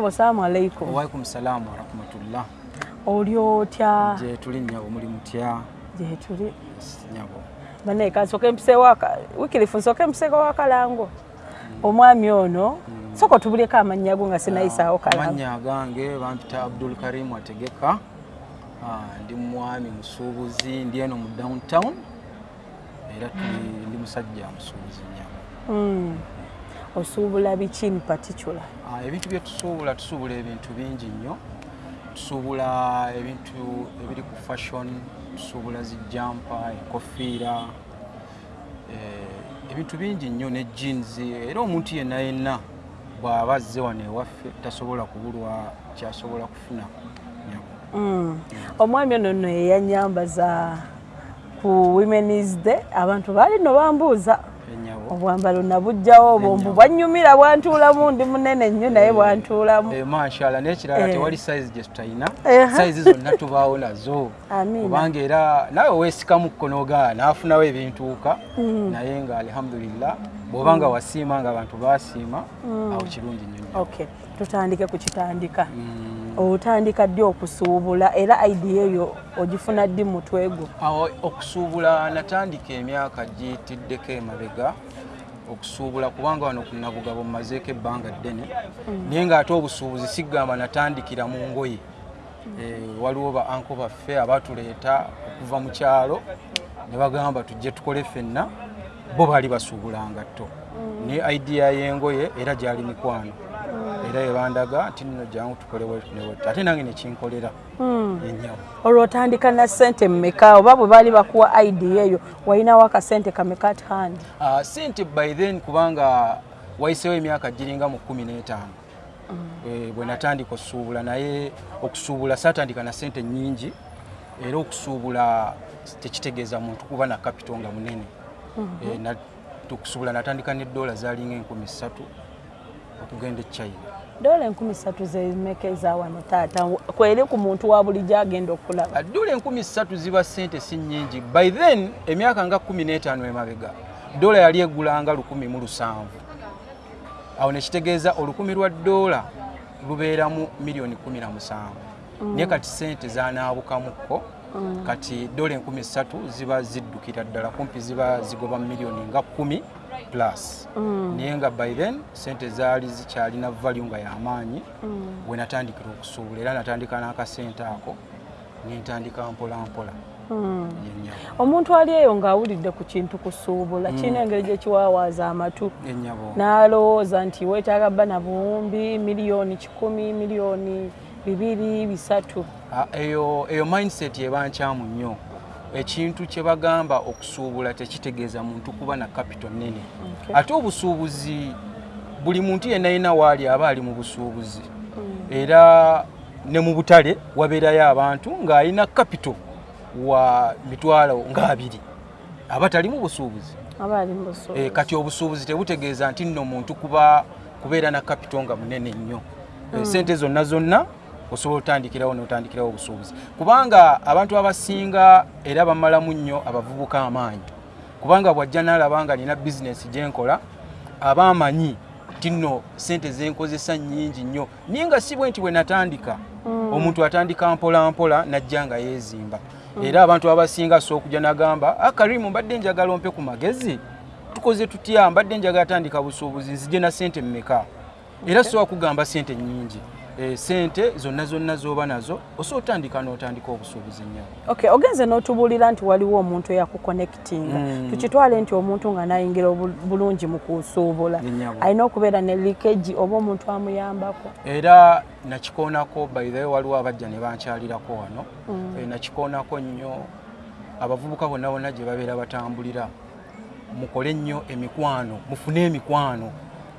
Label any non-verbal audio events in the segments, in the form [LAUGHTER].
ssebo salaamu aleikum waalaikum salaamu warahmatullah oli otya gye tuli nnyabo muli mutya? Gyetuli nyabo banaye kansooka empiseewo aka- wikirifu nsooka empiseeko wakalango omwami ono sooka otubuleko amannya go nga sinayisaawo kalango. amannya agange bampita abdul karim ategeka Ah, ndi mwami musuubuzi ndi eno mu downtown. Era tuli- ndi musajja musuubuzi nyabo Mm. Osuubula biki in particular. Ah, ebintu bye tusuubula ebintu bingi nnyo. Tusuubula ebintu ebiri ku fashion tusuubula zijampa enkofiira eh, ebintu bingi nnyo ne jeans. Era omuntu yenna yenna bw'aba azze wano ewaffe tasobola kubulwa kyasobola kufuna Mm. omwami ono nno yeyanyambaza ku womenis day. Abantu baali no bambuuza obwambalo nabugjawo obwo mbu bwanyumira bwantuulamu ndi munene nnyo naye bwantuulamu Eh, mashallah n'ekirala Eh. tewali sayizi gye tutayina. Eha. sayizi zonna tubaawo nazo. Kubanga era nawe weesikamu kkonoga n'afunawo ebintuuka. Naye nga alhamdulillah bw'oba nga wasiima nga abantu baasiima awo kirungi nnyo. Okay tutandike ku kitandika. Mm, otandika ddi okusuubula era idea eyo ogifuna ddi mu mutwe gwo awo okusuubula natandika emyaka giyitiddeko emabega okusuubula kubanga wano ku nabugabo mmazeeko ebbanga ddene naye ng'ate obusuubuzi sigamba natandikira mu ngoye. Eh, waliwo ba anko baffe abatuleeta okuva mu kyalo ne bagamba tujje tukole ffenna bo baali basuubula ngatto ne idea y'engoye era gyali mikwano era ebandaga nti nno jangu tukole wet ate nange nekinkolera enyawo olwo otandika na ssente mmeka? Oba bwe baali bakuwa idea eyo walinawo akasente kameka at hand? Uh, sente by then kubanga wayiseewo emyaka giringa mu kumi n'etaano. Eh, bwe natandika okusuubula naye okusuubula saatandika na sente nyingi era okusuubula tekitegeeza muntu kuba na kapito nga munene. Eh, na- okusuubula natandika ne dola zalinga enkumi ssatu okugenda e china dola enkumi ssatu zemeka eza wano taata. Kweri ku muntu wa bulijjo agenda okulaba? Dola enkumi ssatu ziba sente si nyingi by then emyaka nga kumi n'etaano emabega dola yali egulanga lukumi mu lusanvu. Awo nekitegeeza olukumi lwa dola lubeeramu miliyoni kumi na musanvu. Naye kati sente zanaabukamukko kati dola enkumi ssatu ziba ziddukira ddala kumpi ziba zigoba mu miliyoni nga kumi plus. Naye nga by then sente zaali zikyalina value nga y'amaanyi bwe natandikira okusuubula era natandika n'akasente ako nentandika mpola mpola. Yennyabo omuntu ali eyo ng'awulidde ku kintu kusuubula kirina engeri gye kiwaawaaza amatu. N'alowooza nti weetaaga bba na buwumbi miliyoni kikumi miliyoni bibiri bisatu. Ah, eyo eyo mindset eba nkyamu nnyo ekintu kye bagamba okusuubula tekitegeeza muntu kuba na capital nene. Okay. ate obusuubuzi buli muntu yenna yenna waali aba ali mu busuubuzi. Era ne mu butale wabeerayo abantu ng'alina capital wa mitwalo ng'abiri aba tali mu busuubuzi. Eh, kati obusuubuzi tebutegeeza nti nno muntu kuba kubeera na kapito nga munene nnyo. Eh, sente zonna zonna osobola otandikirawo n'otandikirawo obusuubuzi. Kubanga abantu abasinga era bamalamu nnyo abavubuka amaanyi. Kubanga bw'ajja n'alaba nga nina bizinesi gye nkola aba amanyi nti nno sente zenkozesa nnyingi nnyo naye nga si bwe nti bwe natandika. Omuntu atandika mpola mpola najja nga yeezimba. Era abantu abasinga so okujja nagamba akarimu mbadde njagala ompe ku magezi. Tukoze tutya? Mbadde njagala tandika busuubuzi nzije na sente mmeka? Era sobola kugamba sente nyingi sente zonna zonna zoba nazo osobola otandika n'otandika obusuubuzi nnyo. Okay ogenze n'otubuulira nti waliwo omuntu eyakuconnectinga Mm. tukitwale nti omuntu nga nayingira bulungi mu kusuubula. Alina okubeera ne likeji oba omuntu amuyambako. Era nakikoonako way waliwo abajja ne bankyalirako wano. Eh, nakikoonako nnyo abavubuka bonna bonna gye babeera batambulira. Mukole nnyo emikwano mufune emikwano.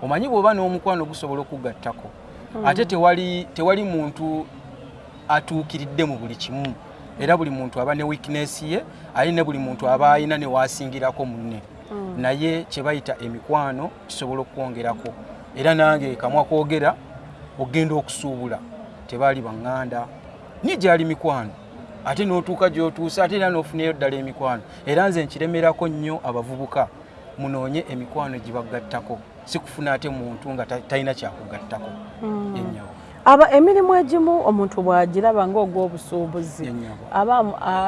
Omanyi bw'oba n'omukwano gusobola okugattako ate tewali, tewali muntu atuukiridde mu buli kimu. Era buli muntu aba ne weakness ye ali ne buli muntu aba alina ne waasingirako munne. Naye kye bayita emikwano kisobola okwongerako era nange kamwa kwogera ogenda okusuubula tebaali baŋŋanda. Ni gyali mikwano. Ate n'otuuka gy'otuusa ate era n'ofunayo ddala emikwano. Era nze nkiremerako nnyo abavubuka munoonye emikwano gibagattako si kufuna ate muntu nga ta- talina kyakugattako. Ennyawo aba emirimu egimu omuntu bw'agiraba ng'ogw'obusuubuzi aba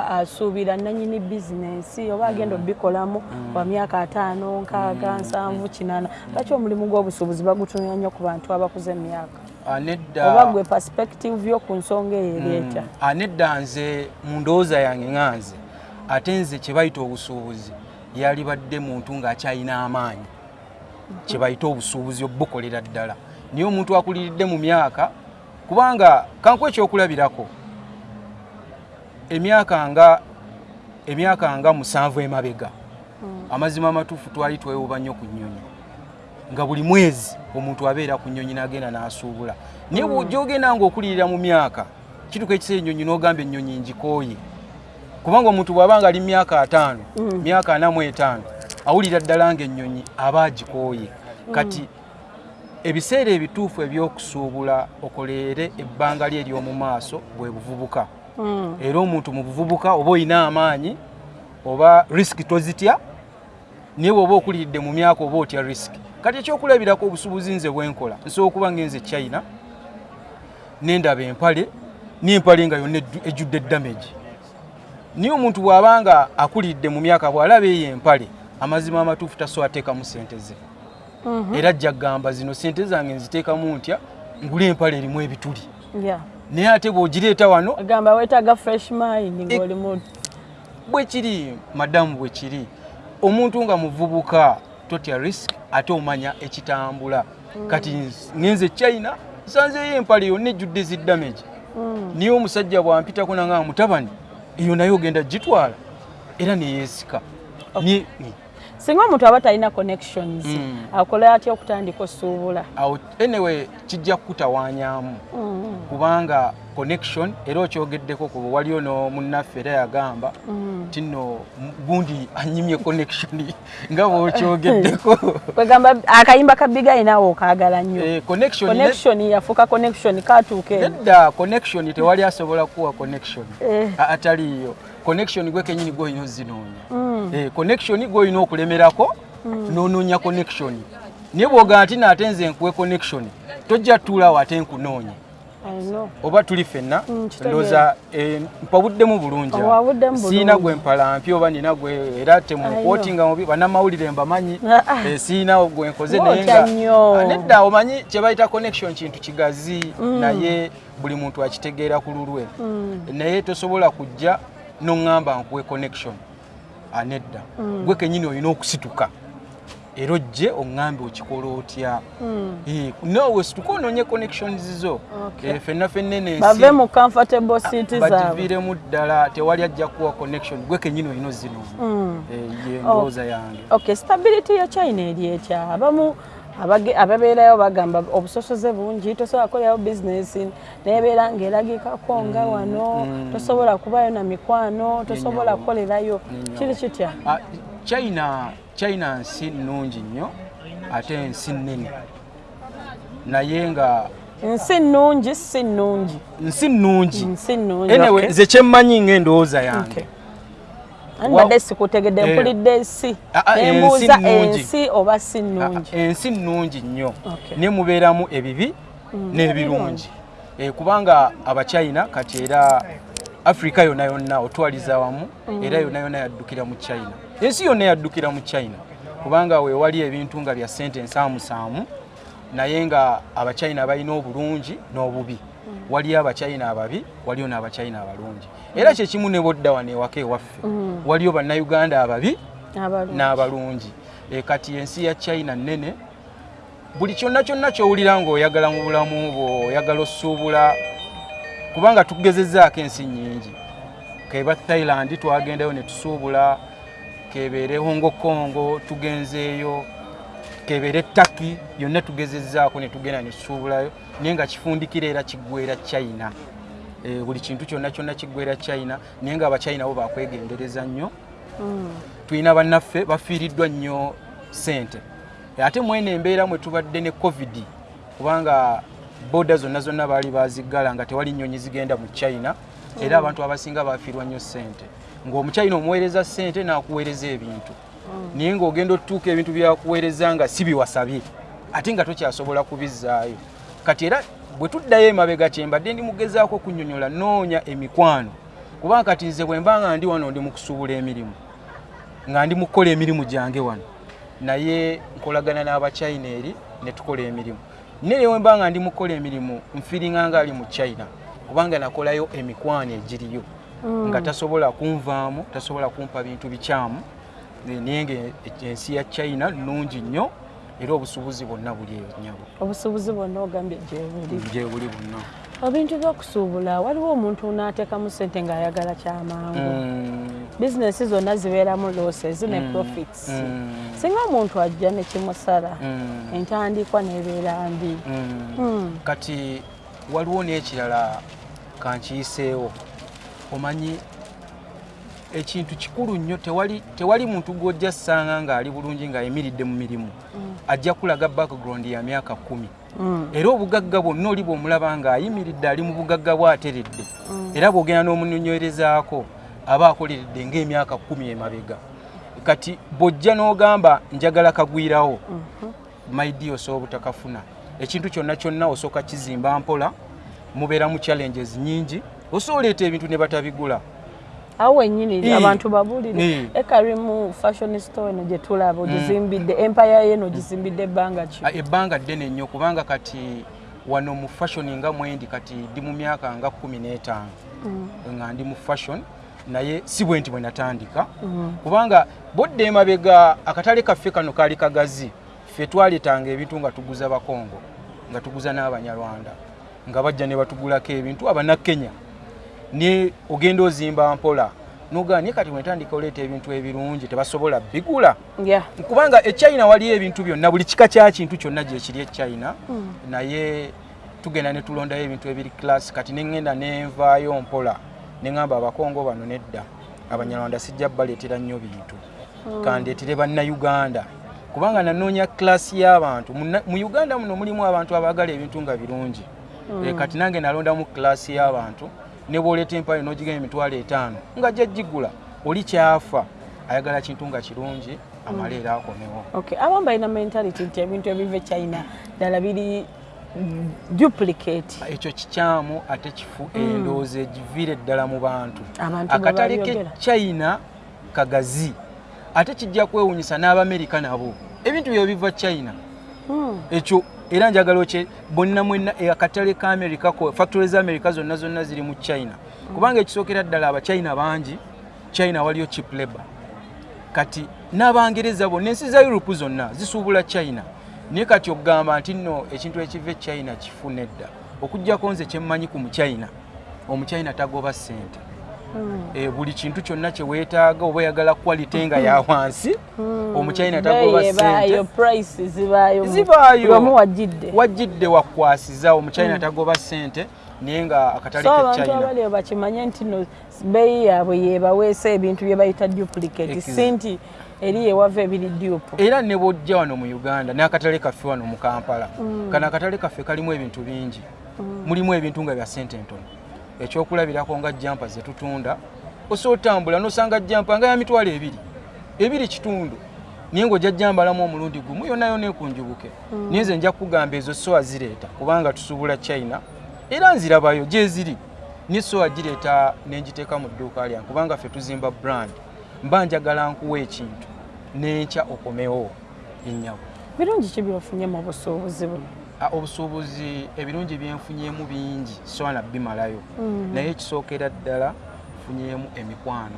asuubira nannyini bizinensi oba agenda obbikolamu wa myaka ataano nkaaga nsanvu kinaana lwaki omulimu gw'obusuubuzi bagutunira nnyo ku bantu abakuze emyaka? Ah, nedda. Oba gwe perspective yo ku nsonga eyo ereeta? Anedda nze mu ndowooza yange nga nze ate nze kye bayita obusuubuzi yali badde muntu ng'akyalina amaanyi kye bayita obusuubuzi obukolera ddala. Naye omuntu akuliridde mu myaka kubanga kankuwa ekyokulabirako emyaka nga emyaka nga musanvu emabega. Amazima amatuufu twali twewuba nnyo ku nnyonyi. Nga buli mwezi omuntu abeera ku nnyonyi n'agenda n'asuubula. Naye gyogenda ng'okulirira mu myaka kituuka ekiseera ennyonyi n'ogamba ennyonyi ngikooye. Kubanga omuntu bw'aba nga ali myaka ataano myaka ana mu etaano awulira ddala ng'ennyonyi aba agikooye. Kati ebiseera ebituufu eby'okusuubula okoleere ebbanga lye ery'omu maaso bwe buvubuka. Mm. era omuntu mu buvubuka oba olina amaanyi oba risiki tozitya naye bw'oba okuliridde mu myaka oba otya risiki kati ekyokulabirako obusuubuzi nze bwenkola nsobola okuba ngenze china nendaba empale n'empale nga yonna ejju- ejjudde damage. Naye omuntu bw'aba nga akuliridde mu myaka bw'alaba eyo empale amazima amatuufu tasobola teekamu sente ze. Mhm. era ajja kugamba zino sente zange nziteekamu ntya? Ngula empale erimu ebituli. Naye ate bw'ogireeta wano agamba weetaaga fresh mind ng'oli mu bwe kiri madamu bwe kiri. Omuntu nga muvubuka totya risk ate omanya ekitambula. Kati ngenze china nsanzeeyo empale yonna ejjudde ziddamage Mm. niye omusajja bwampitako nanga mutabani eyo naye ogenda gitwala era neyeesika singa omuntu aba talina connections Mm. akola atya okutandika osuubula awo anyway kijja kukutawaanyaamu Mm. kubanga connection era okyogeddeko kuba waliyo no munnaffe era yagamba Mm. tino gundi anyimye connection [LAUGHS] nga bwokyogeddeko [LAUGHS] kwegamba akayimba ka bigayi naawe okaagala nnyo Eh, connection ne- connection yafuuka connection katuuka nedda connection tewali asobola kuwa connection Eh. A- ataliiyo connection gwe kenyini gwolina ozinoonya Mm. Eh, connection gwolina okulemerako nonoonya connection naye bwogaa nti naate nze nkuwe connection tojja ate nkunoonya I know. oba tuli fenna Mm, ndowooza eh, mpabuddemu bulungi awo. Owabuddemu bulungi. siina gwe mpalampi oba nina gwe era temunkwotinga mubi bannamawulire mbamanyi Ah. [LAUGHS] Eh, siina gwe nkoze naye Wootya nga nnyo. Ah, nedda omanyi kye bayita connection kintu kigazi naye buli muntu akitegeera ku lulwe Mm. naye tosobola kujja noŋŋamba nkuwe connection Ah, nedda gwe kenyini olina okusituka. Era ojje oŋŋambe okikola otya? Mm. Naawe situka onoonye connections zo. Okay. Eh, fenna fenna eno ensi bave mu comfortable seat zaabwe. bagiviiremu ddala tewali ajja kuwa connection. Gwe kenyini olina ozinoonya Mm. Eh, ye ndowooza yange. Okay stability ya china eri etya abamu ababeerayo bagamba obusosoze bungi tosobola kukolerayo bizinesi nebeera ngaeragikako nga wano tosobola kubayo na mikwano tosobola kukolerayo. Kiri kitya? Ah, china china nsi nnungi nnyo ate nsi nnene. Naye nga nsi nnungi si nnungi. nsi nnungi. Nsi nnungi. Okay. nze kyemmanyi ng'endowooza Okay. yange Ani Wa- badde sikutegedde Eh. mpulidde ensi. Ah, ah, nembuuza nnungi. ensi oba si Ah, nnungi ensi nnungi nnyo. Okay. ne mubeeramu ebibi n'ebirungi. Eh, kubanga abachina kati era afurika yonna yonna otwaliza wamu era yonna yonna yaddukira mu china. Ensi yonna yaddukira mu china. Kubanga weewali ebintu nga bya sente ensaamusaamu naye nga abachina balina obulungi n'obubi. Waliyo abachina ababi waliyo n'abachina abalungi era kyekimu ne bodda wano ewaka ewaffe. Waliyo bannayuganda ababi abalungi n'abalungi. E, kati ensi ya china nnene buli kyonna kyonna kyowulira ng'oyagala mu bulamu bwo oyagala osuubula kubanga tugezezaako ensi nnyingi. Keba thailand twagendayo ne tusuubula kebeere hongo kongo tugenzeeyo kebeere taki yonna tugezezaako ne tugenda ne tusuubulayo naye nga kifundikira era kiggwera china. e, buli kintu kyonna kyonna kiggwera china naye nga abachina bo bakwegendereza nnyo. Tulina bannaffe bafiiriddwa nnyo ssente. Ate mwene embeera mwe tubadde ne covid kubanga boda zonna zonna baali baziggala nga tewali nnyonyi zigenda mu china era abantu abasinga bafiirwa nnyo ssente. Ng'omuchina omuweereza ssente n'akuweereza ebintu. Naye ng'ogenda otutuuka ebintu byakuweereza nga si biwasabye ate nga tokyasobola kubizzaayo kati era bwe tuddayo emabega kyembadde ndi mugezaako okunyonyola noonya emikwano. Kubanga kati nze bwe mba nga ndi wano ndi mu kusuubula emirimu nga ndi mu kukola emirimu gyange wano. Naye nkolagana n'abachina eri ne tukola emirimu. Naye we mba nga ndi mu kukola emirimu nfiringa nga ali mu china kubanga nakolayo emikwano egiriyo. Nga tasobola kunvaamu tasobola kumpa bintu bikyamu. Naye nga ensi ya china nnungi nnyo era obusuubuzi bwonna buli eyo nyabo obusuubuzi bwonna ogambye gyebuli gyebuli bwonna. Ebintu by'okusuubula waliwo omuntu n'ateekamu sente ng'ayagala kyamangu Mm, bizinesi zonna zibeeramu losses ne profits. Mm, singa omuntu ajja ne kimusala mm, entandikwa n'ebeera mbi. Mm. Mm. kati waliwo n'ekirala kankiyiseewo omanyi ekintu kikulu nnyo. Tewali, muntu gw'ojja ssanga ng'ali bulungi ng'ayimiridde mu mirimu ajja kulaga background ya myaka kumi. Mm. era obugagga bwonna oli bw'omulaba ng'ayimiridde ali mu bugagga bw'ateredde. Era bw'ogenda n'omunyonyolezaako aba akoleredde ng'emyaka kumi emabega. Kati bw'ojja n'ogamba njagala kagwirawo. Maidi osobola obutakafuna. Ekintu kyonna kyonna osooka kizimba mpola mubeera mu challenges nyingi osobola oleeta ebintu ne batabigula awo wennyini abantu babulire. Eh. ekarimu fashion store eno gye tulaba ogizimbidde empire ye eno ogizimbidde ebbanga ki? Ah, ebbanga ddene nnyo kubanga kati wano mu fashion nga mwendi kati ndi mu myaka nga kumi n'etaano. Nga ndi mu fashion naye si bwe nti bwe natandika. Kubanga bodde emabega akatale kaffe kano kaali kagazi ffe twaleetanga ebintu nga tuguza bakongo nga tuguza n'abanyarwanda nga bajja ne batugulako ebintu abannakenya ne ogenda ozimba mpola. Nogaa naye kati bwetandika oleeta ebintu ebirungi tebasobola bigula. Yeah. kubanga echina waliyo ebintu byonna buli kika kya kintu kyonna gyekiri echina naye tugenda ne tulondayo ebintu ebiri class kati neŋŋenda nenvaayo mpola. Neŋŋamba abakongo bano nedda abanyarwanda sijja baleetera nnyo bintu. Kandeetere bannayuganda. Kubanga nanoonya class y'abantu. Mu uganda muno mulimu abantu abaagala ebintu nga birungi. Eh, kati nange nalondamu class y'abantu ne bwoleeta empayo n'ogigenda emitwalo etaano nga gyagigula oli kyafa. Ayagala kintu nga kirungi amale era akomewo. Okay. abamu balina mentality nti ebintu ebiva e china ddala biri duplicate. Ekyo kikyamu ate kifu endowooza egiviire ddala mu bantu. Akatale ke china kagazi ate kijja kwewunyisa n'abamerika nabo. Ebintu byo biva china. Mm. ekyo era njagala okye bonna mwenna eh, akatale ka america factory za america zonna zonna ziri mu china. Kubanga ekisookera ddala abachina bangi china waliyo chip labor. Kati n'abangereza bonna ensi za europe zonna zisuubula china. Naye kati okugamba nti nno ekintu ekiva e china kifune edda okugjako nze kyemmanyi ku muchina omuchina tagoba ssente. e, buli kintu kyonna kye weetaaga oba oyagala quality nga ya wansi omuchina Beeyi tagoba omu wajjidde. Wakwasiza omuchina tagoba ssente naye nga akatale so ke abantu china. abaliyo bakimanye nti no beeyi yaabwe yebaweesa ebintu bye bayita duplicate. Si nti eri yewava ebiri dupe. Era ne bwojja wano mu uganda n'akatale kaffe wano mu kampala. Kano akatale kaffe kalimu ebintu bingi. Mulimu ebintu nga bya sente entono ekyokulabirako nga jampa zetutunda osobola otambula nosanga jampa nga ya mitwalo ebiri ebiri kitundu. Naye ngaojja jambalamu omulundi gumu yonna yonna ekunjubuke. Naye nze nja kugamba ezo sowa zireeta kubanga tusuubula china era nzirabayo gyeziri naye sowa gireeta nenjiteeka mu dduuka lyange kubanga ffe tuzimba brand. Mba njagala nkuwa ekintu nenkya okomewo ennyabo. Birungi ki byofunye mu busuubuzi buno obusuubuzi ebirungi byenfunyemu bingi sowana bimalayo. Naye ekisookera ddala nfunyemu emikwano.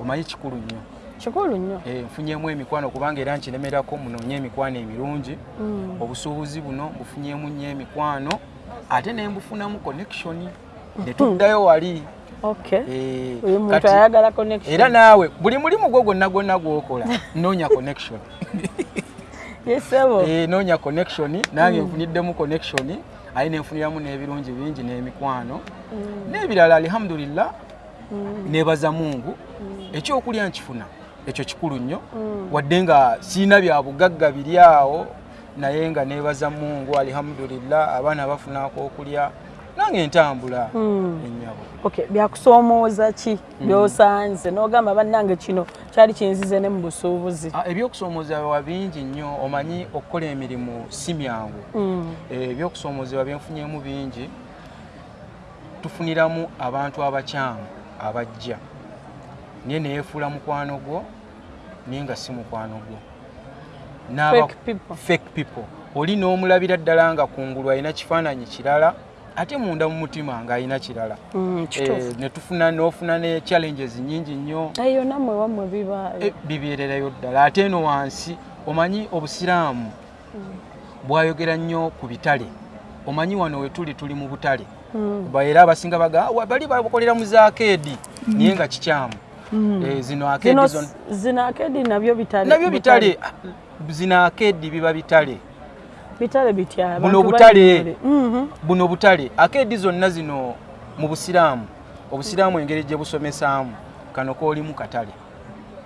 Omanyi kikulu nnyo? Kikulu nnyo. Eh, nfunyemu emikwano kubanga era nkiremerako munoonye emikwano emirungi. Obusuubuzi buno mbufunyemu nnyo emikwano ate ne mbufunamu connection ne tuddayo wali. Okay Eh, era naawe buli mulimu gwo gwonna gwonna gwokola [LAUGHS] noonya connection yesebo Eh, noonya connection nange nfuniddemu connection aye nenfuniramu n'ebirungi bingi n'emikwano. N'ebirala alhamdulillah nebaza mungu. Ekyokulya nkifuna ekyo kikulu nnyo. Wadde nga siina bya bugagga biri awo naye nga nebaza mungu alhamdulillah abaana bafunako okulya nange ntambula. Mm. ennyabo. Okay byakusoomooza ki? Byosanze. N'ogamba bannange kino kyali kinzize ne mu busuubuzi. Ah, ebyokusoomozebwa bingi nnyo. Omanyi okukola emirimu si myangu. Mm. Eh, ebyokusoomozebwa byenfunyemu bingi. Tufuniramu abantu abakyamu abajja. Naye neyefuula mukwano gwo naye nga si mukwano gwo. N'aba- Fake people. fake people. Oli n'omulabira ddala nga kungulu alina kifaananyi kirala ate munda mu mutima ng'alina kirala. Mm, Eh, netufuna n'ofuna ne challenges nyingi nnyo. Eyo nammwe wammwe bibaayo Eh, bibeererayo ddala. Ate eno wansi omanyi obusiraamu? Bwayogera nnyo ku bitale. Omanyi wano we tuli tuli mu butale. Mm. Era abasinga baga "Ah, bali bakolera mu zaakeedi naye nga kikyamu. Eh, zino akeedi bitale. Nabyo bitale. Ah, zino akeedi biba bitale bitale bitya Buno abantu butale. bali- Mhm. buno butale akeedi zonna zino mu busiraamu obusiraamu engeri gye busomesaamu kano koolimu katale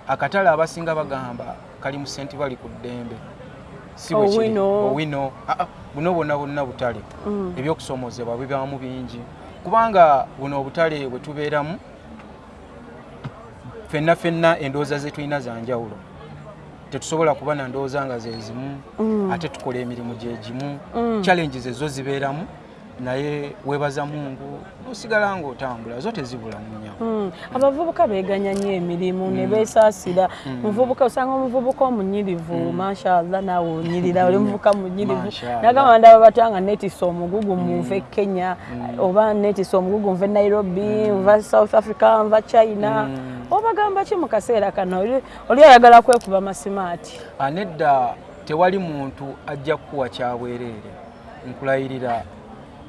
akatale abasinga bagamba kali mu senti bali ku ddembe si bwe kiri. Owino. owino Ah, ah, buno bonna bonna butale Mm. ebyokusoomozebwa bibamu bingi kubanga buno obutale bwe tubeeramu fenna fenna endowooza ze tulina za njawulo tetusobola kuba na ndowooza nga ze zimu Mm. ate tukola emirimu gye gimu Mm. challenges ezo zibeeramu naye weebaza mungu nosigala ng'otambula zo tezibula mu nyawo Mm. Abavubuka beganya nnyo emirimu ne beesaasira. Muvubuka osanga omuvubuka omunyirivu mashallah naawe onyirira oli muvubuka munyirivu. Nagamba ndaba batanga netisa omugugu munva e kenya oba netisa omugugu nva e nairobi nva south africa nva china. Obagamba ki mu kaseera kano? Oli- oli ayagala kwekuba masimaati. Anedda tewali muntu ajja kukuwa kyabwereere nkulayirira.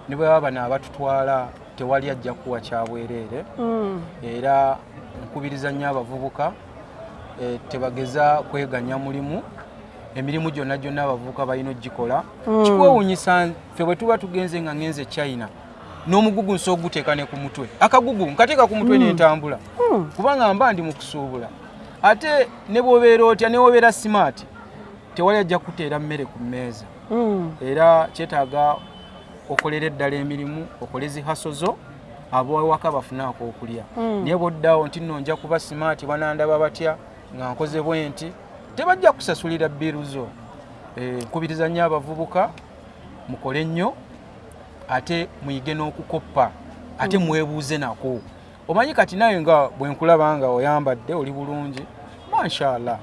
Ne bwe baba bano abatutwala tewali ajja kukuwa kyabwereere Mm. era nkubiriza nnyo abavubuka eh, tebageza kweganya mulimu. Emirimu gyonna gyonna abavubuka balina ogikola kikwewuunyisa ffe bwe tuba tugenze nga ngenze china n'omugugu nsi oguteeka ne ku mutwe. Akagugu nkateeka ku mutwe nentambula kubanga mba ndi mu kusuubula. Ate ne bw'obeera otya ne wobeera simaati tewali ajja kuteera mmere ku mmeeza. Mm. era kyetaaga okolera eddala emirimu okole zihaso zo abawaka bafunaako okulya. Naye bwoddawo nti nno nja kuba simaati banandaba batya nga nkoze bwe nti tebajja kusasulira bbiru zo. Eh, nkubiriza nnyo abavubuka mukole nnyo ate muyige n'okukoppa ate mwebuuze nako. Omanyi kati naye nga bwe nkulaba nga oyambadde oli bulungi? Mashallah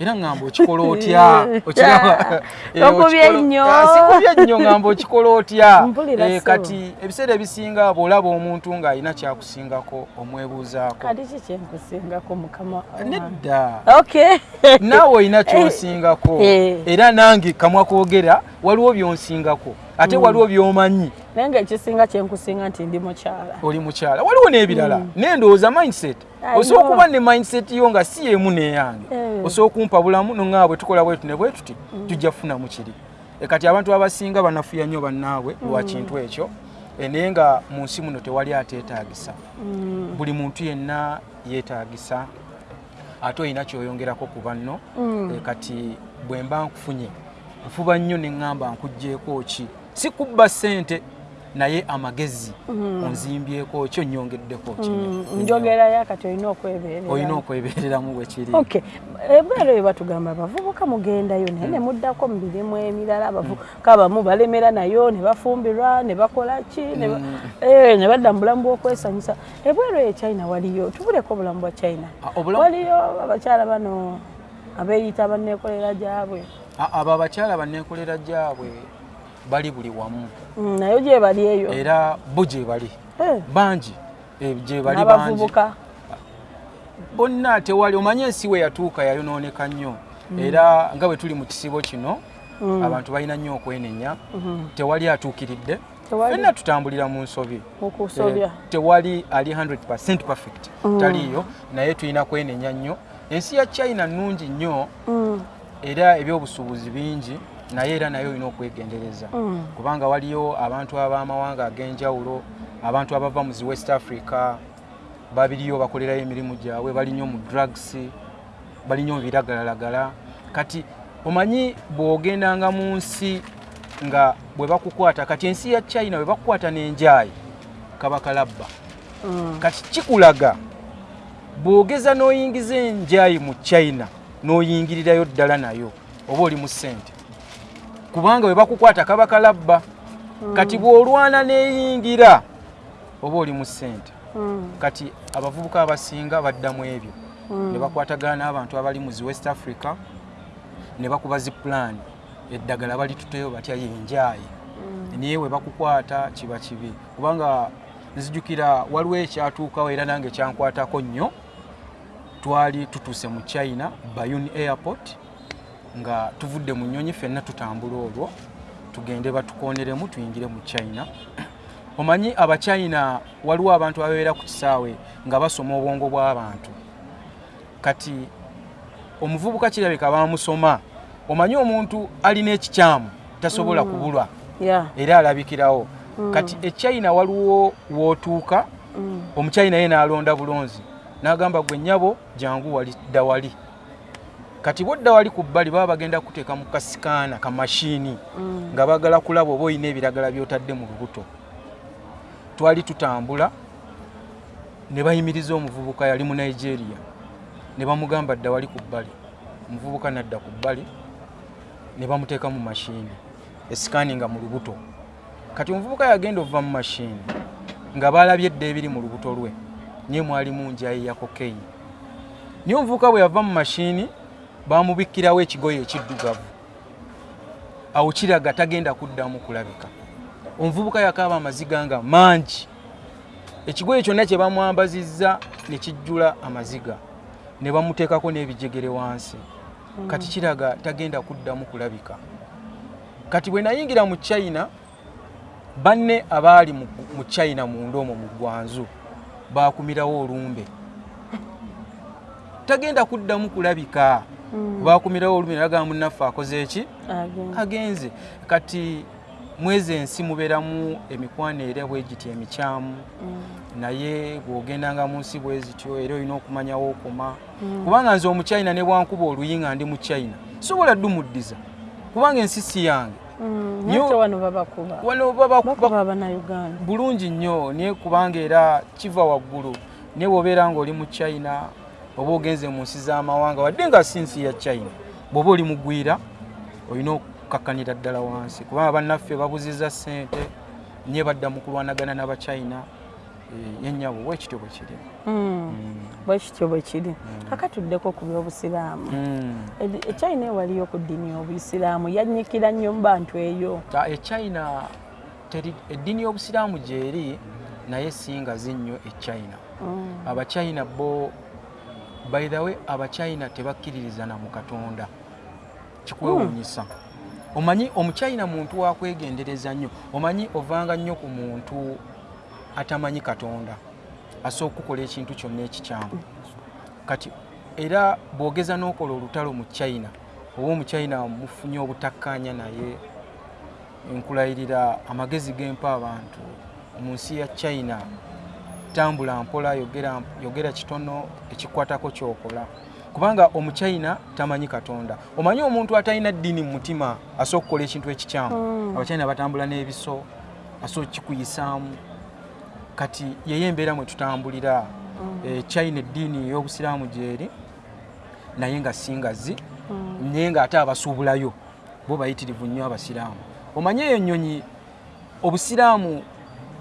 era ŋŋamba okikola otya? [LAUGHS] [LAUGHS] Eh, Okubye nnyo. Ah, sikubye nnyo ŋŋamba [LAUGHS] okikola otya? Eh, kati ebiseera ebisinga bw'olaba omuntu ng'alina kyakusingako omwebuuzaako. Kati ki kyenkusingako mukama? Nedda. Naawe olina kyonsingako Eh. era nange kamwa koogera waliwo byonsingako ate waliwo by'omanyi. Naye ngaekisinga kyenkusinga nti ndi mukyala. Oli mukyala. Waliwo n'ebirala. Naye ndowooza mindset. Osobola okuba ne mindset yo nga si yemu neyange. Eh. osobola okumpa bulamu noŋŋaa bwe tukola bwetu ne bwe tuti tujja kufunamu kiri. E kati abantu abasinga banafuya nnyo bannaabwe lwa kintu ekyo. E, naye nga mu nsi muno tewali ateetaagisa. Buli muntu yenna yeetaagisa ate olina kyoyongerako ku banno. E, kati bwe mba nkufunye nfuba nnyo ne ŋŋamba nkugjeeko ki si kubba ssente naye amagezi onzimbyeko ki onyongeddeko kimu njogerayo kati olina okwebeerera olina okwebeereramu. Bwe kiri. Okay ebwero eyo batugamba abavubuka mugendayo naye ne muddako mu mirimu emirala abavubuka abamu balemera nayo ne bafumbirwa ne bakola ki ne ba- eh, badda mu bulamu bw'okwesanyusa. Ebwero eyo china waliyo tubuleko obulamu bwa china. Ah, waliyo abakyala bano abeeyita banneekolera gyabwe. A- abo abakyala banneekolera gyabwe bali buli wamu. Mm, nayo gye bali eyo. Era bo gye bali. Eh, bangi. Eh, gye bali bangi. Bonna tewali omanye ensi we yatuuka yayonooneka nnyo. Era nga bwe tuli mu kisibo kino abantu balina nnyo okwenenya. Tewali atuukiridde. Fenna tutambulira mu nsobi. Eh, tewali ali 100 perfect. Taliyo naye tulina kwenenya nnyo. Ensi ya china nnungi nnyo. Mm, era ebyobusuubuzi bingi naye era nayo olina okwegendereza Mm. kubanga waliyo abantu ab'amawanga ag'enjawulo abantu abava mu zi west africa babiriyo bakolerayo emirimu gyabwe bali nnyo mu drugs bali nnyo mu biragalalagala kati omanyi bw'ogendanga mu nsi nga bwe bakukwata kati ensi ya china bwe bakukwata n'enjaayi kabakalabba Mm. kati kikulaga bw'ogeza n'oyingiza enjayi mu china n'oyingirirayo ddala nayo oba oli mu ssente kubanga bwe bakukwata kabakalabba kati bw'olwana n'eyingira oba oli mu ssente. Mm. kati abavubuka abasinga baddamu ebyo. Mm. ne bakwatagana n'abantu abali mu zi west africa ne bakuba zi plan. Eddagala balituteyo batya yenjaayi naye we bakukwata kiba kibi. Kubanga nzijukira waliwo ekyatuukawo era nange kyankwatako nnyo. Twali tutuuse mu china bayun airport nga tuvudde mu nyonyi ffenna tutambula olwo tugende batukoneremu tuyingire mu china. Omanyi abachina waliwo abantu ababeera ku kisaawe nga basoma obwongo bw'abantu kati omuvubuka kirabika bamusoma. Omanyi omuntu alina ekikyamu tasobola kubulwa? Yeah. era alabikirawo. Kati echina waliwo wootuuka Mm. omuchina ye n'alonda bulonzi n'agamba gwe nnyabo jangu wali dda wali kati bodda wali ku bbali baba bagenda kuteeka mu kasikaana ka mashiini Mm. nga baagala kulaba oba olina ebiragala by'otadde mu lubuto. Twali tutambula ne bayimiriza omuvubuka yali mu nigeria. Ne bamugamba dda wali ku bbali. Omuvubuka nadda ku bbali ne bamuteeka mu mashiini esikaani nga mu lubuto. Kati omuvubuka yagenda ova mu mashiini nga baalabye edda ebiri mu lubuto lwe naye mwalimu njayi ya kokeyi naye omuvubuka bwe yava mu mashiini bamubikkirawo ekigoye ekiddugavu. Awo kiraga tagenda kuddamu kulabika. Omuvubuka yakaaba amaziga nga mangi. Ekigoye kyonna kye bamwambazizza ne kijjula amaziga. Ne bamuteekako n'ebijegere wansi. Kati kiraga tagenda kuddamu kulabika. Kati bwe nayingira mu china banne abaali mu china munda omwo mu gwanzu bakumirawo olumbe. [LAUGHS] Tagenda kuddamu kulabika. Mm. Bakumirawo olumbe nagamba munnaffe akoze eki agenze. Kati mwezi ensi mubeeramu emikwano era bwe giti emikyamu? Mm. naye bw'ogendanga mu nsi bwe zityo era olina okumanyawo okoma. Mm. kubanga nze omuchina ne bwankuba oluyi nga ndi mu china sobola ddumuddiza kubanga ensi si yange. Mm. Wano bulungi nnyo naye kubanga era kiva waggulu naye bw'obeera ng'oli mu china oba ogenze mu nsi z'amawanga wadde nga si nsi ya china bw'oba oli mugwira olina okukakkanira ddala wansi kubanga bannaffe babuziza ssente nye badda mu kulwanagana n'abachina yennyabo wekityo bwe kiri Mm. Bwe kityo bwe kiri. Kakatuddeko ku by'obusiraamu. Mm. Edi- Echina ewaliyo ku ddiini y'obuyisiraamu yannyikira nnyo mu bantu eyo. Ta- echina eddiini y'obusiraamu gyeri naye singazi nnyo echina abachina bo by the way abachina tebakkiririza na mu katonda. Kikwewuunyisa. Omanyi omuchina muntu wakwegendereza nnyo. Omanyi ovanga nnyo ku muntu atamanyi katonda. Asooka okukola ekintu kyonna ekikyamu. Kati era bwogeza n'okola olutalo mu china oba omuchina mufunye obutakkaanya naye nkulayirira amagezi gempa abantu mu nsi ya china tambula mpola yogera, yogera kitono ekikwatako kyokola. Kubanga omuchina tamanyi katonda. Omanyi omuntu atalina ddiini mu mutima asooka okukola ekintu ekikyamu. Mm. abachina batambula n'ebiso asooka kikuyisaamu kati yeye embeera mwe tutambulira e, china eddiini y'obusiraamu gyeri naye nga singazi Mm. naye ngaate abasuubulayo bo bayitirivu nnyo abasiraamu. Omanye eyo ennyonyi obusiraamu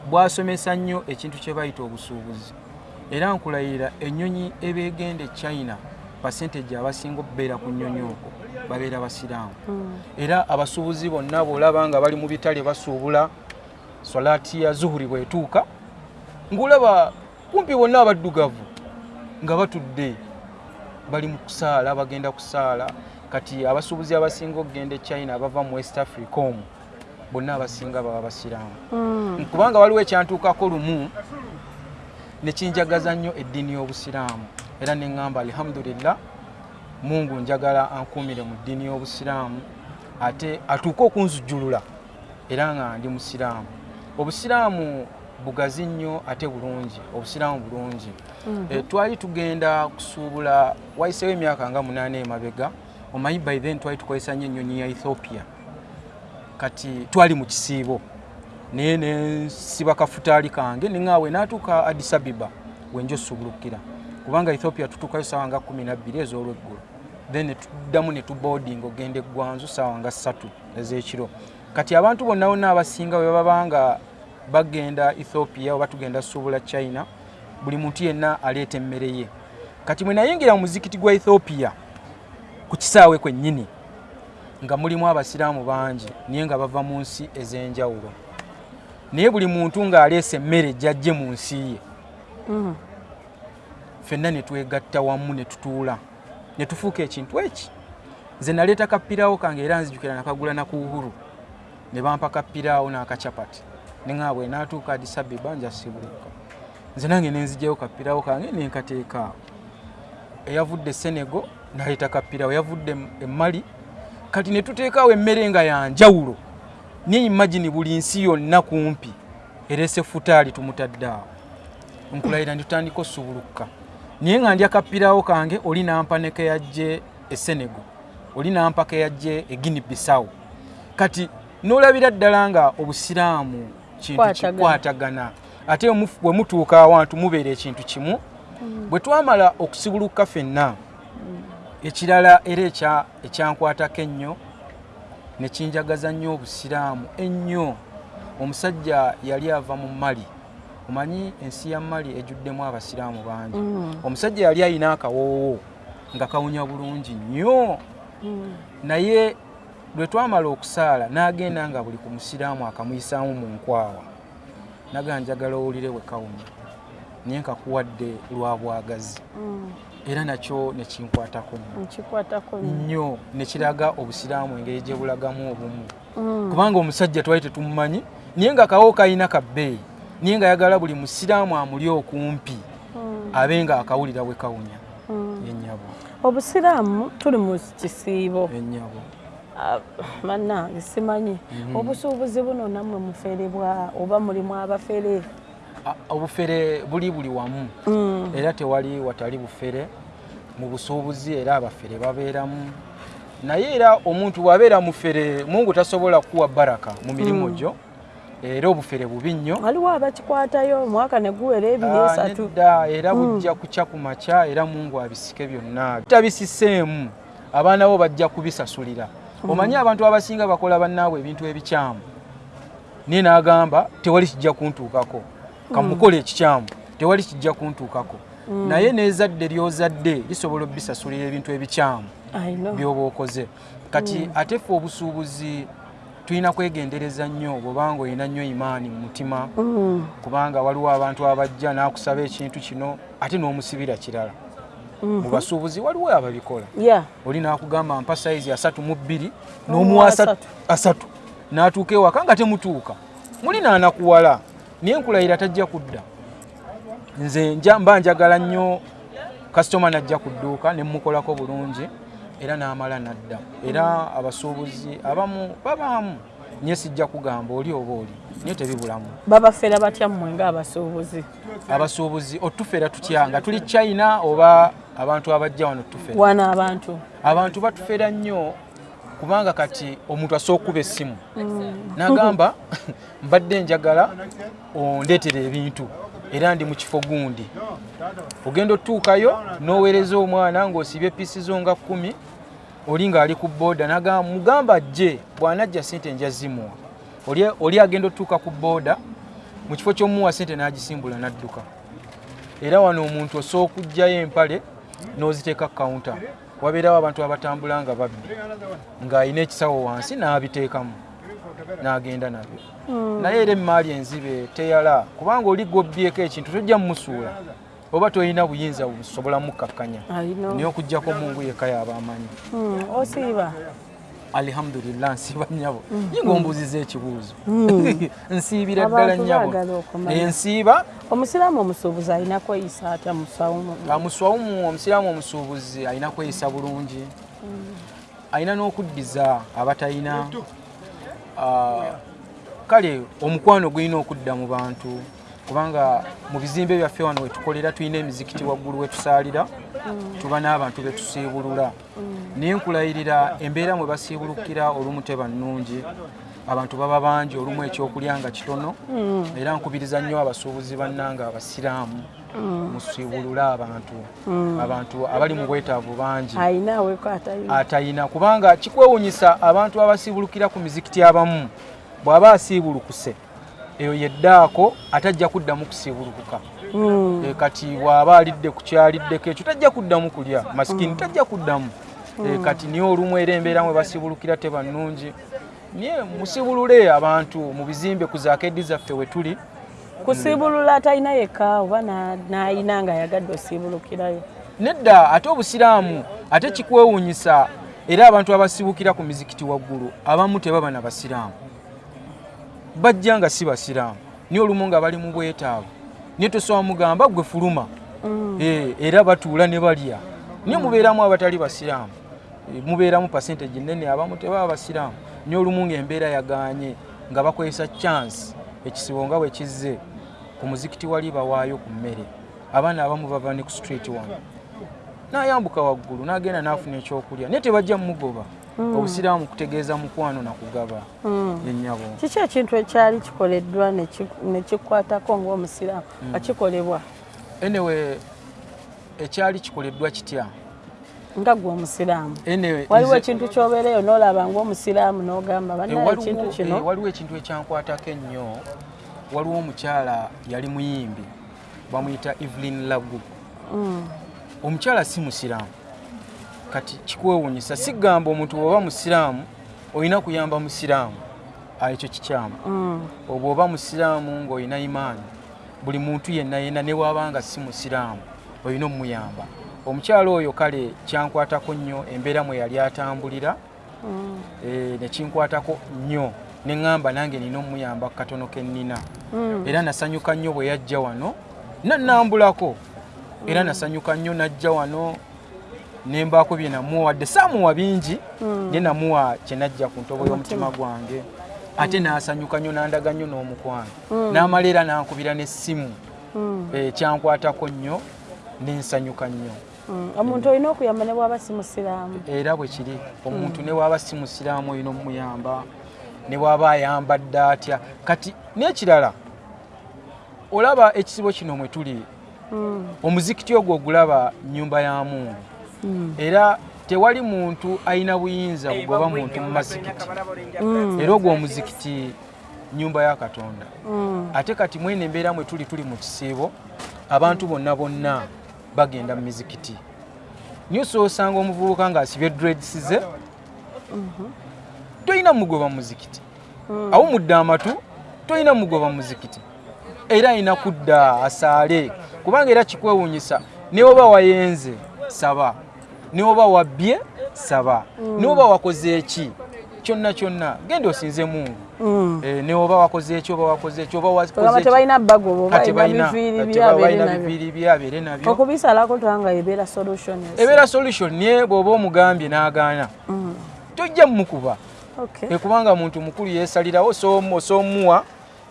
bwasomesa nnyo ekintu kye bayita obusuubuzi. Era nkulayirira ennyonyi ebeegenda e china pasenteji abasinga okubeera ku nnyonyi okwo babeera basiraamu. Mm. era abasuubuzi bonna bwolaba nga bali mu bitale basuubula swalaati ya zuhuri bwetuuka ngaolaba kumpi bonna abaddugavu nga batudde bali mu kusaala bagenda kusaala. Kati abasuubuzi abasinga okugenda e china abava mu west africa omwo bonna abasinga baba basiraamu. Mm. kubanga waliwo ekyantuukako lumu nekinjagaza nnyo eddiini y'obusiraamu. Era neŋŋamba alhamdulillah mungu njagala ankuumire mu ddiini y'obusiraamu ate atuuke okunzijjulula era nga ndi musiraamu. Obusiraamu bugazi nnyo ate bulungi obusiraamu bulungi. Mhm. e, twali tugenda kusuubula wayiseewo emyaka nga munaana emabega omanyi by then twali tukozesa nnyo ennyonyi ya ethiopia kati twali mu kisiibo. Naye nensiba kafutaali kange neŋaawe naatuuka addis abiba wenjo osubulukira kubanga ethiopia tutuukayo saawa nga 12 ez'olweggulo. Then netuddamu netuboarding ogenda eggwanzu saawa nga ssatu ez'ekiro. Kati abantu bonna bonna abasinga bwe baba nga bagenda ethiopia oba tugenda suubula china buli muntu yenna aleeta emmere ye. Kati mwe nayingira mu muzikiti gwa ethiopia ku kisaawe kwennyini nga mulimu abasiraamu bangi naye nga bava mu nsi ez'enjawulo. Naye buli muntu ng'aleesa emmere gyajje mu nsi ye Mm. ffenna ne twegatta wamu ne tutuula ne tufuuka ekintu eki? Nze naleeta kapiraawo kange era nzijukira nakagula na ku uhuru ne bampa kapiraawo n'akacapati neŋa bwe naatuuka Addis Ababa njasibuluka nze nange nenzijjayo kapiraawo kange nenkateeka awo. Eyavudde Senego naleeta kapiraawo eyavudde e Mali kati ne tuteekaawo emmere nga ya njawulo naye imagine buli nsi yonna kumpi? Ereese futaali tumutadde awo nkulayira nditandika osubuluka naye nga ndya kapiraawo kange oli nampa ne keyajje e Senego oli nampa keyajje e Guinea Bissau. Kati n'olabira ddala nga obusiraamu kintu Kwatagana. kikwatagana ate bwe mu- bwe mutuuka awantu mubeera ekintu kimu bwe twamala okusibuluka ffenna ekirala era ekya- ekyankwatako ennyo ne kinjagaza nnyo obusiraamu ennyo omusajja yali ava mu mali omanyi ensi ya mali ejjuddemu abasiraamu bangi Mm. omusajja yali alina akawoowo nga kawunya bulungi nnyo Mm. naye lwe twamala okusaala n'agenda nga buli ku musiraamu akamuyisaamu mu nkwawa naga njagala owulire bwe kawunya naye nkakuwadde lwa bwagazi Mm. Era nakyo nekinkwatako nnyo. Nekiraga obusiraamu engeri gye bulagamu obumu. Mm. kubanga omusajja twali tetumumanyi naye nga kawo kalina kabbeeyi naye nga ayagala buli musiraamu amuli okumpi Mm. abe nga akawulira bwe kawunya. Mm. ennyabo obusiraamu tuli mu kisiibo. Ennyabo Ah, bannange simanyi. Mhm. obusuubuzi buno nammwe muferebwa oba mulimu abafere obufere buli buli wamu. Mm. era tewali watali bufere mu busuubuzi era abafere babeeramu. Naye era omuntu bw'abeera mufere mungu tasobola kuwa baraka mu mirimu Mm. gyo era obufere bubi nnyo. Waliwo abakikwatayo omwaka ne guwera ebiri esatu. nedda era Mm. bujja kukya ku makya era mungu abisike byonna. Tabisiseemu abaana bo bajja kubisasulira. Omanyi abantu abasinga bakola bannaabwe ebintu ebikyamu? Naye n'agamba tewali kijja kuntuukako kamukola ekikyamu tewali kijja kuntuukako. Mm. naye n'ezadde ly'ozadde lisobola obisasulira ebintu ebikyamu by'oba okoze. Kati ate ffe obusuubuzi tulina kwegendereza nnyo bwobanga olina nnyo imaani mu mutima kubanga waliwo abantu abajja n'akusaba ekintu kino ate n'omusibira kirala. Mu basuubuzi waliwo ababikola. Oli n'akugamba mpa sayizi asatu mu bbiri N'omuwa asatu- n'atuuka ewaka nga temutuuka. Muli naanakuwala naye nkulayira tajja kudda. Nze mba njagala nnyo kasitoma najja ku dduuka ne mukolako bulungi era n'amala nadda. Era abasuubuzi abamu babaamu naye sijja kugamba oli oba oli naye tebibulamu. Babafera batya mmwe ng'abasuubuzi? Abasuubuzi otufera tutya nga tuli china oba abantu abajja wano tufera wana abantu? Abantu batufera nnyo kubanga kati omuntu asooka kuba essimu n'agamba [LAUGHS] mbadde njagala ondeetera ebintu era ndi mu kifo gundi. Ogenda otuukayo n'oweereza omwana ng'osibye piisi zo nga kkumi oli ng'ali ku booda n'agamba mugamba ajje bw'anajja sente nja zimuwa oli, agenda otuuka ku booda mu kifo ky'omuwa sente n'agisimbula n'adduka. Era wano omuntu osooka okugjayo empale n'oziteeka kawunta wabeerawo abantu abatambula nga babbi ng'alina ekisawo wansi n'abiteekamu n'agenda nabyo. Mm. naye era emaali enzibe teyala kubanga oli gwobbyeko ekintu tojja mumusuula oba tolina buyinza busobola mukkakkanya. Naye okugjako mungu yekka yabaamanyi Mm. osiiba alhamdulillah [LAUGHS] nsiiba nnyabo. Ye ngaombuuziza ekibuuzo Mm. [LAUGHS] nsiibira ddala okumanya. Ensiiba omusiraamu omusuubuzi alina kweyisa atya musawumu omusiraamu omusuubuzi alina kweyisa bulungi. Alina n'okuddiza abatalina Ah, kale omukwano gulina okudda mu bantu kubanga mu bizimbe byaffe wano wetukolera tulina emizikiti waggulu wetusaalira tuba n'abantu betusiibulula naye nkulayirira embeera mwe basiibulukira olumu teba nnungi. Abantu baba bangi olumu ekyokulya nga kitono. Mm. era nkubiriza nnyo abasuubuzi bannanga abasiraamu musiibulule abantu. Abantu abali mu bwetaavu bangi. Atayina. Kubanga kikwewunyisa abantu abasiibulukira ku mizikiti abamu. Bw'aba asiibulukuse eyo yeddaako atajja kuddamu kusiibulukuka Mm. E, kati bw'aba alidde ku kyaliddeko ekyo tajja kuddamu kulya. Masikini tajja kuddamu. E, kati niyo olumu era embeera mwe basiibulukira teba nnungi naye musibulule abantu mu bizimbe ku zaakedi zaffe we tuli. Kusiibulula atalina yekka oba na- n'ayina nga yagadde osiibulukirayo? Nedda ate obusiraamu ate kikwewuunyisa era abantu abasibukira ku mizikiti waggulu abamu tebaba na basiraamu bajja nga si basiraamu. Niye olumu nga bali mu bwetaavu. Niye tosobola mugamba gwe fuluma. Eh, era batuula ne balya. Niye mubeeramu abatali basiraamu. Eh, mubeeramu pasenteji nene abamu tebaba basiraamu. Niye olumu ngaembeera yaganye nga bakozesa chance ekisibo nga bwe kizze ku muzikiti wali bawaayo ku mmere. Abaana abamu bava ne ku street wano. N'ayambuka waggulu n'agenda n'afuna ekyokulya. Naye tebajja mumugoba obusiraamu kutegeeza mukwano nakugaba yennyabo kiki ekintu ekyali kikoleddwa ne ki- ne kikwatako ng'omusiraamu? Nga kikolebwa anyway ekyali kikoleddwa kitya? Nga gwe omusiraamu. Anyway waliwo ekintu kyobeereyo n'olaba ng'omusiraamu n'ogamba Eh, bannaye waliwo- ekintu kino. waliwo ekintu ekyankwatako ennyo. Waliwo omukyala yali muyimbi bamuyita evelyn lagu. Mm, omukyala si musiraamu kati kikwewunyisa sigamba omuntu bw'oba musiraamu olina kuyamba musiraamu ekyo kikyamu. Mm, obwo oba musiraamu ng'olina imaani buli muntu yenna yenna ne bw'abanga si musiraamu olina omuyamba omukyala oyo kale kyankwatako nnyo embeera mwe yali atambulira mm, eh, nekinkwatako nnyo neŋŋamba nange nina omuyamba ku katono ke nnina. Mm. era nasanyuka nnyo bwe yajja wano nannambulako era nasanyuka nnyo najja wano nembaako bye namuwadde. Saamuwa bingi naye namuwa kye najja ku ntobo y'omutima gwange. Ate n'asanyuka nnyo nandaga nnyo n'omukwano n'amala era nankubira n'essimu eh, kyankwatako nnyo nensanyuka nnyo. Omuntu olina okuyamba ne bw'aba si musiraamu? Era bwe kiri. Omuntu ne bwaba si musiraamu olina omuyamba ne bwaba ayambadde atya? Kati n'ekirala olaba ekisibo kino mwe tuli. Omuzikiti ogwo ogulaba nyumba ya mungu era tewali muntu alina buyinza bugoba muntu mu mazikiti mm, era ogwo omuzikiti nyumba ya katonda. Mm. ate kati mwene embeera mwe tuli tuli mu kisiibo abantu bonna bonna bagenda mu mizikiti. Niyo soosanga omuvubuka ng'asibye dreads ze tolina mugoba mu muzikiti awumudde amatu tolina mugoba mu muzikiti. Era alina kudda asaale kubanga era kikwewuunyisa ne oba wayenze saba ne oba wabbye? Saba. Ne oba wakoze eki kyonna kyonna. Genda osinze mungu. Mm. Eh, ne oba wakoze eki oba wakoze eki oba wakoze Bagamba eki. tebalina bagobo Kati balina balina- biviiri byabeere balina nabyo. okubisalako tubanga ebeera solution ebeera solution naye bw'oba omugambye n'agaana. Mm, tojja mumukuba okay. Eh, kubanga muntu mukulu yeesalirawo osoomuwa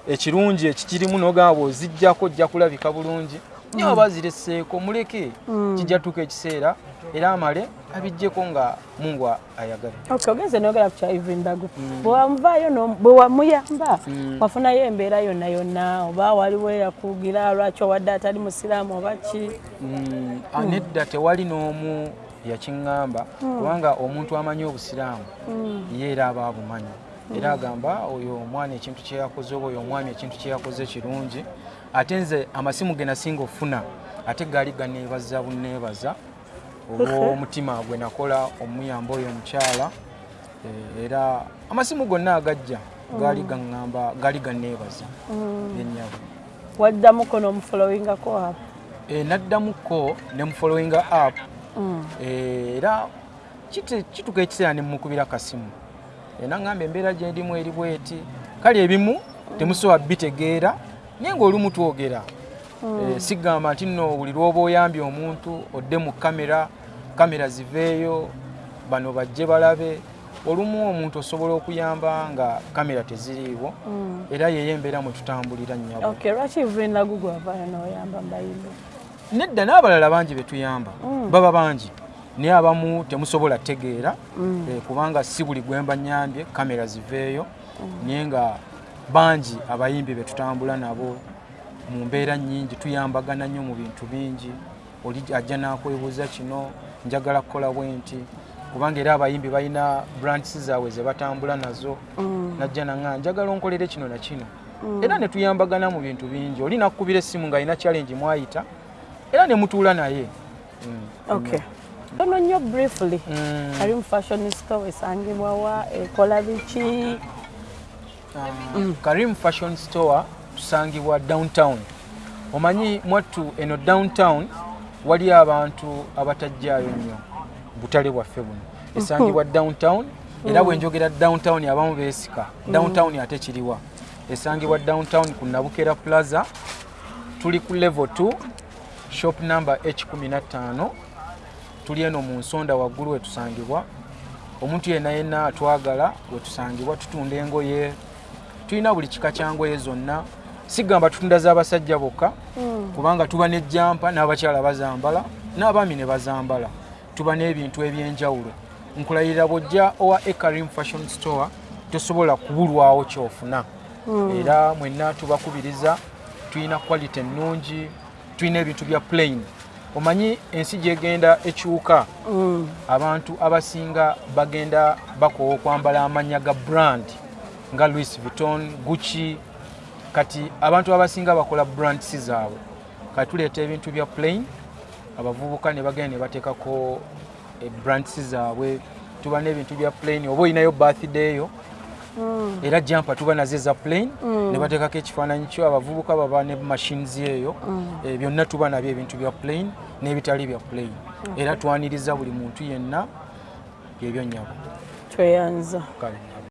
ekirungi ekikirimu n'ogamba bw'oziggyako ojja kulabika bulungi naye oba zireseeko muleke Mm. kijja tuuka ekiseera era amale abiggyeko nga mungu ayagadde Okay, ogenze noyogera ku kya Evelyn Dagu bwe wamuvaayo no- bwe wamuyamba Mm. wafunayo embeera yonna yonna oba waliwo eyakugira lwaki owadde atali musiraamu oba ki? Mm, ah, nedda tewali n'omu yakiŋŋamba kubanga omuntu amanyi obusiraamu ye era aba abumanyi. Era agamba oyo omwana ekintu kye yakoze oba oyo omwami ekintu kye yakoze kirungi ate nze amasimu ge nasinga ofuna ate gaali ganeebaza buneebaza olw'omutima gwe nakola omuyamba oyo omukyala Eh, era amasimu gonna agajja gaali gaŋŋamba gaali ganeebaza. Yennyabo waddamuko n'omufolowingako abo Eh, naddamuko ne mufollowinga app. Mm, Eh, era kituuka ekiseera ne mukubira kasimu. Naŋŋamba embeera gye ndimu eri bweti. Kale ebimu temusobola bitegeera naye ng'olumu twogera Eh, sigamba nti nno buli lwoba oyambye omuntu odde mu kamera kamera ziveeyo bano bajje balabe. Olumu omuntu osobola okuyamba nga kamera teziriiwo mm. era yeyo embeera mwe tutambulira nnyabo. Okay lwaki Evelyn Dagu gwavaayo n'oyamba mbayimbi nedda n'abalala bangi betuyamba baba bangi. Naye abamu temusobola tegeera eh, kubanga si buli gwemba nyambye kamera ziveeyo naye nga bangi abayimbi be tutambula nabo mu mbeera nnyingi tuyambagana nnyo mu bintu bingi. Oli ajja n'akwebuuza kino njagala kukola bwe nti kubanga era abayimbi balina brands zaabwe ze batambula nazo. Najja naŋa njagala onkolere kino na kino. Era ne tuyambagana mu bintu bingi. Oli nakkubira essimu ng'alina challenge mwayita era ne mutuula naye. Mm. okay. Tono nnyo briefly. Mm. karim fashion store esangibwa wa ekola biki Karim Fashion Store tusangibwa downtown. Omanyi mwattu eno downtown wali abantu abatajjaayo nnyo butale bwaffe buno. Esangibwa downtown era bwe njogera downtown abamu beesika. Downtown ate kiriwa. Esangibwa downtown ku Nabukera Plaza tuli ku level 2 shop number H15 tuli eno mu nsonda waggulu wetusangibwa omuntu yenna yenna atwagala wetusangibwa tutunda engoye tulina buli kika kyangoye zonna. Sigamba tutunda z'abasajja bokka kubanga tuba ne jampa n'abakyala bazambala n'abaami ne bazambala. Tuba n'ebintu ebyenjawulo. Nkulayirira bw'ojja owa ekarim fashion store tosobola kubulwawo kyofuna. Era mwenna tubakubiriza tulina quality ennungi tulina ebintu bya plain. Omanyi ensi gyegenda ekyuka? Abantu abasinga bagenda bakoowa okwambala amannya ga brand nga louis vuitton gucci kati abantu abasinga bakola brands zaabwe. Kati tuleeta ebintu bya plain abavubuka ne bagenda ne bateekako eh, brands zaabwe. Tuba n'ebintu bya plain oba olinayo birthday yo era jampa tuba nazo eza plain ne bateekako ekifaananyi kyo abavubuka baba ne machines eyo. Eh, byonna tuba nabyo ebintu bya plain n'ebitali bya plain. Era twaniriza buli muntu yenna byebyo nnyabo tweyanza. Kale